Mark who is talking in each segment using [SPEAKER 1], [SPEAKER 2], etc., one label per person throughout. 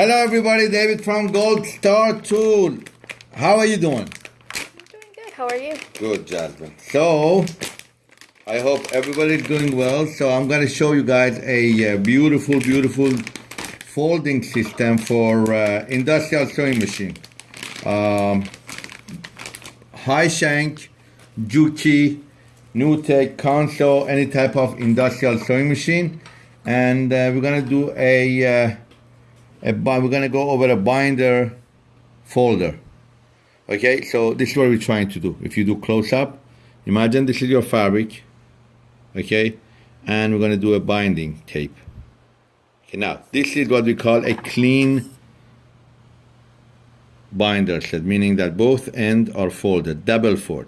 [SPEAKER 1] Hello, everybody. David from Gold Star Tool. How are you doing?
[SPEAKER 2] I'm doing good. How are you?
[SPEAKER 1] Good, Jasmine. So, I hope everybody's doing well. So, I'm going to show you guys a uh, beautiful, beautiful folding system for uh, industrial sewing machine. Um, high shank, Juki, Newtek, Consew, any type of industrial sewing machine. And uh, we're going to do a, uh, a, we're going to go over a binder folder. Okay, so this is what we're trying to do. If you do close up, imagine this is your fabric, okay, and we're going to do a binding tape. Okay, now this is what we call a clean binder set, meaning that both ends are folded, double fold.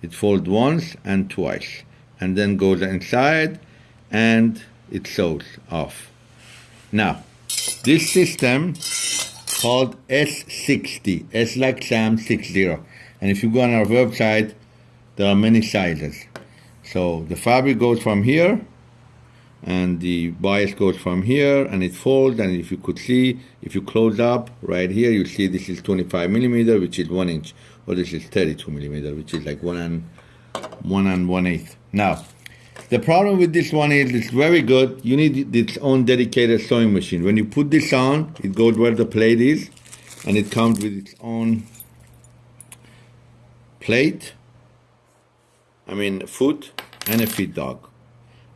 [SPEAKER 1] It folds once and twice, and then goes inside, and it sews off. Now, this system called S60, S like Sam 60. And if you go on our website, there are many sizes. So the fabric goes from here, and the bias goes from here, and it folds. And if you could see, if you close up right here, you see this is 25 millimeter, which is one inch, or this is 32 millimeter, which is like one and one and one eighth. Now, the problem with this one is it's very good. You need its own dedicated sewing machine. When you put this on, it goes where the plate is, and it comes with its own plate. I mean, foot and a feed dog,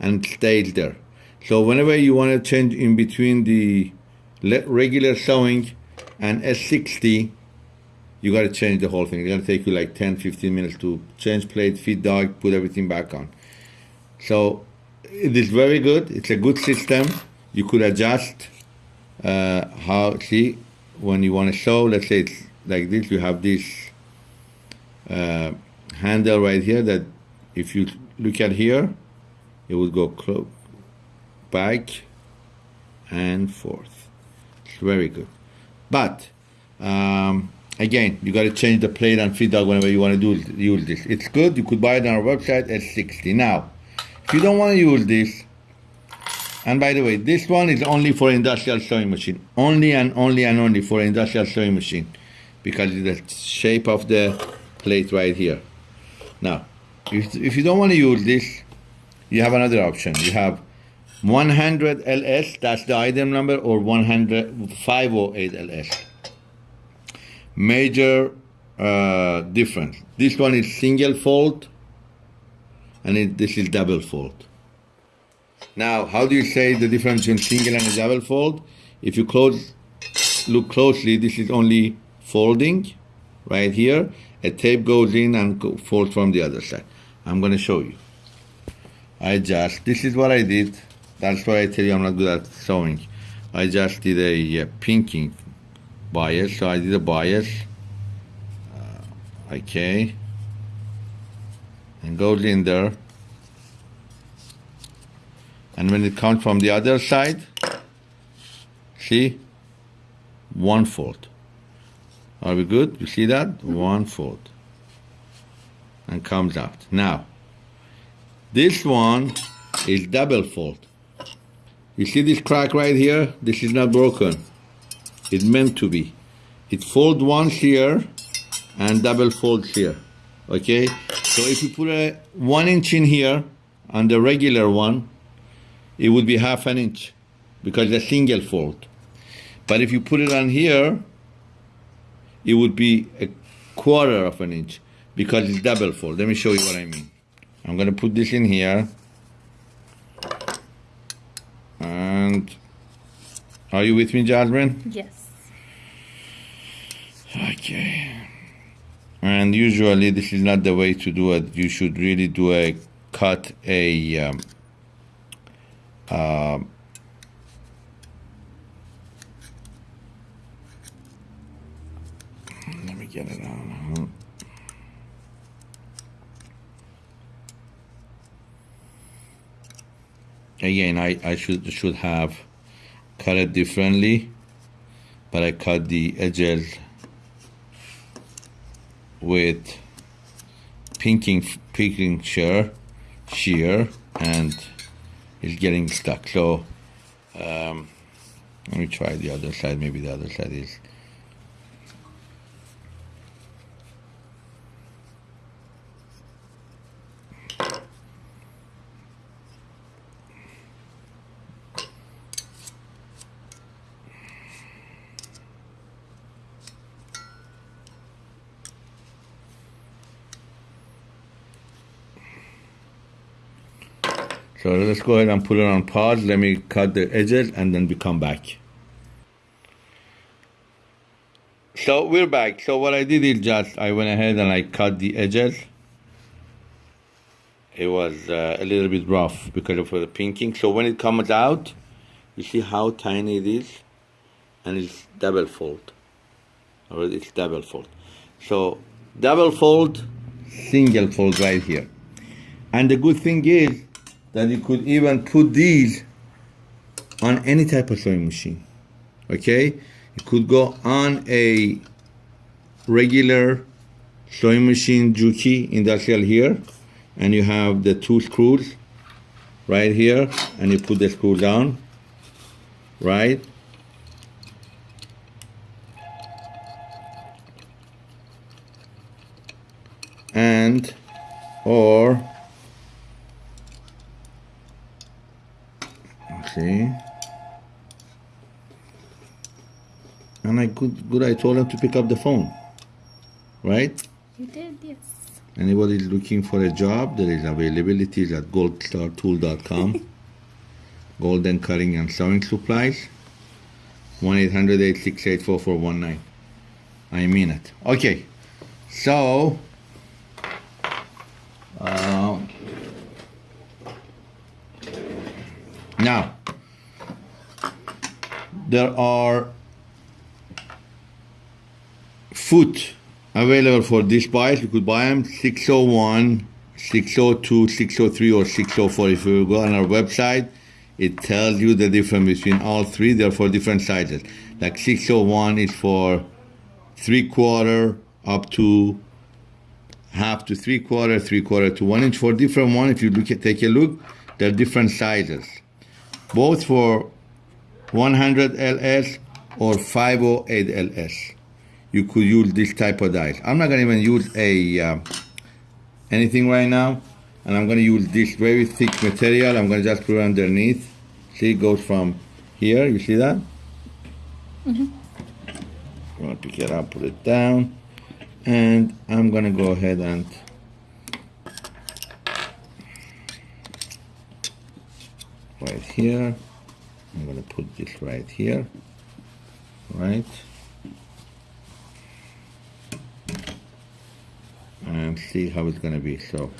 [SPEAKER 1] and stays there. So whenever you want to change in between the regular sewing and S60, you got to change the whole thing. It's gonna take you like 10, 15 minutes to change plate, feed dog, put everything back on. So it is very good. It's a good system. You could adjust uh, how see when you want to sew. Let's say it's like this. You have this uh, handle right here that if you look at here, it would go clo- back and forth. It's very good. But um, again, you got to change the plate and feed dog whenever you want to do use this. It's good. You could buy it on our website at 60. Now, you don't want to use this, and by the way, this one is only for industrial sewing machine. Only and only and only for industrial sewing machine. Because the shape of the plate right here. Now, if, if you don't want to use this, you have another option. You have 100 LS, that's the item number, or 100 508 LS. Major uh, difference. This one is single fold, and it, this is double fold. Now, how do you say the difference between single and double fold? If you close, look closely, this is only folding right here. A tape goes in and folds from the other side. I'm going to show you. I just, this is what I did. That's why I tell you I'm not good at sewing. I just did a pinking bias. So I did a bias. Uh, okay. And goes in there. And when it comes from the other side, see, one fold. Are we good? You see that? One fold. And comes out. Now, this one is double fold. You see this crack right here? This is not broken. It's meant to be. It fold once here and double fold here. Okay? So if you put a one inch in here on the regular one, it would be half an inch because it's a single fold. But if you put it on here, it would be a quarter of an inch because it's double fold. Let me show you what I mean. I'm gonna put this in here. And are you with me, Jasmine?
[SPEAKER 2] Yes.
[SPEAKER 1] Okay. And usually this is not the way to do it. You should really do a cut a um, uh, let me get it on. Again, I, I should should have cut it differently, but I cut the edges with pinking pinking shear shear and it's getting stuck so um, Let me try the other side. Maybe the other side is. So let's go ahead and put it on pause. Let me cut the edges and then we come back. So we're back. So what I did is just I went ahead and I cut the edges. It was uh, a little bit rough because of the pinking. So when it comes out, you see how tiny it is, and it's double fold. Or it's double fold. So double fold, single fold right here. And the good thing is that you could even put these on any type of sewing machine. Okay, you could go on a regular sewing machine Juki industrial here, and you have the two screws right here, and you put the screw down, right? And or See? And I good, good I told him to pick up the phone. Right?
[SPEAKER 2] You did, yes.
[SPEAKER 1] Anybody looking for a job, there is availability at goldstartool.com. Golden Cutting and Sewing Supplies. 1-800-868-4419. I mean it. Okay. So, uh, now, there are foot available for this buyers. You could buy them 601, 602, 603, or 604. If you go on our website, it tells you the difference between all three. They're for different sizes. Like 601 is for three quarter up to half to three quarter, three quarter to one inch. For different one, if you look at take a look, they're different sizes. Both for 100 LS or 508 LS. You could use this type of dies. I'm not gonna even use a uh, anything right now, and I'm gonna use this very thick material. I'm gonna just put it underneath. See, it goes from here. You see that? Mm-hmm. I'm gonna pick it up, put it down, and I'm gonna go ahead and right here. I'm going to put this right here, right? And see how it's going to be. So,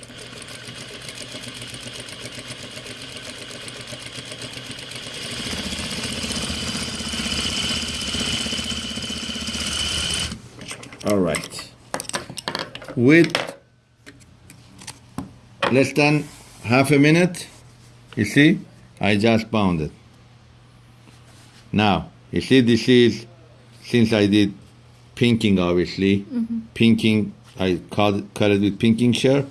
[SPEAKER 1] all right. With less than half a minute, you see, I just bound it. Now, you see, this is, since I did pinking, obviously, mm-hmm. pinking, I cut, cut it with pinking shear,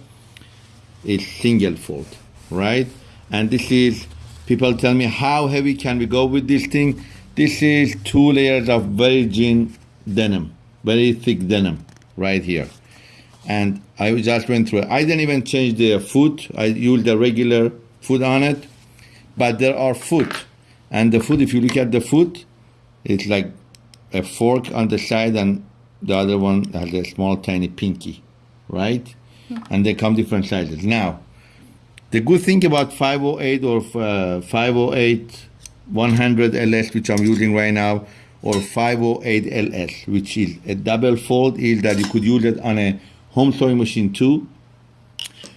[SPEAKER 1] it's single fold, right? And this is, people tell me, how heavy can we go with this thing? This is two layers of virgin denim, very thick denim, right here. And I just went through it. I didn't even change the foot. I used the regular foot on it, but there are foot and the foot, if you look at the foot, it's like a fork on the side, and the other one has a small, tiny pinky, right? And they come different sizes. Now, the good thing about 508 or uh, 508 100 LS, which I'm using right now, or 508 LS, which is a double fold, is that you could use it on a home sewing machine too.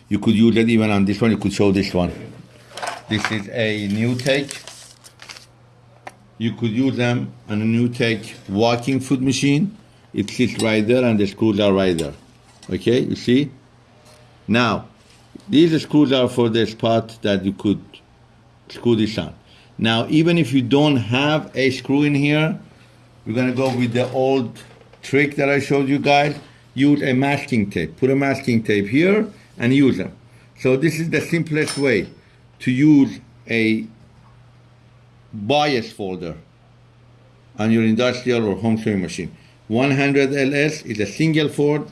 [SPEAKER 1] You could use it even on this one. You could show this one. This is a new take you could use them on a new take walking foot machine. It sits right there and the screws are right there. Okay, you see? Now, these screws are for the spot that you could screw this on. Now, even if you don't have a screw in here, we're gonna go with the old trick that I showed you guys. Use a masking tape. Put a masking tape here and use them. So this is the simplest way to use a bias folder on your industrial or home sewing machine. 100 LS is a single fold.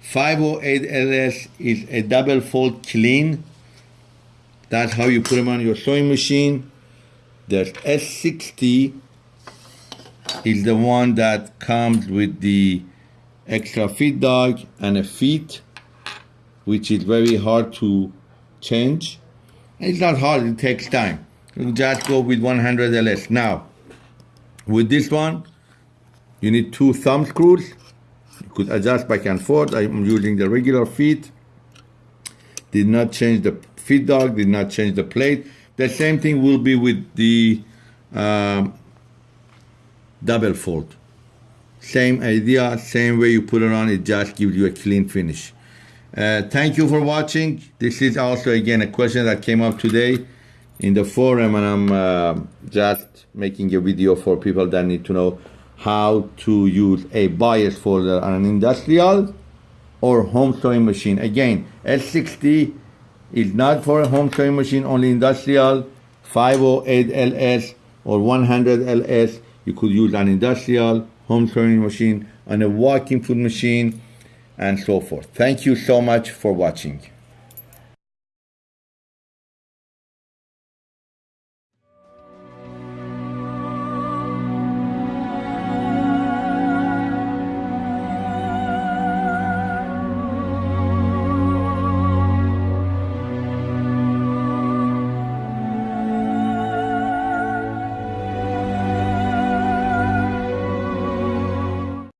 [SPEAKER 1] 508 LS is a double fold clean. That's how you put them on your sewing machine. The S60 is the one that comes with the extra feed dog and a feet, which is very hard to change. It's not hard, it takes time. You just go with 100 LS. Now, with this one, you need two thumb screws. You could adjust back and forth. I'm using the regular feet. Did not change the feed dog, did not change the plate. The same thing will be with the um, double fold. Same idea, same way you put it on, it just gives you a clean finish. Uh, thank you for watching. This is also again a question that came up today in the forum, and I'm uh, just making a video for people that need to know how to use a bias folder on an industrial or home sewing machine. Again, S60 is not for a home sewing machine, only industrial. 508 LS or 100 LS, you could use an industrial home sewing machine, on a walking foot machine, and so forth. Thank you so much for watching.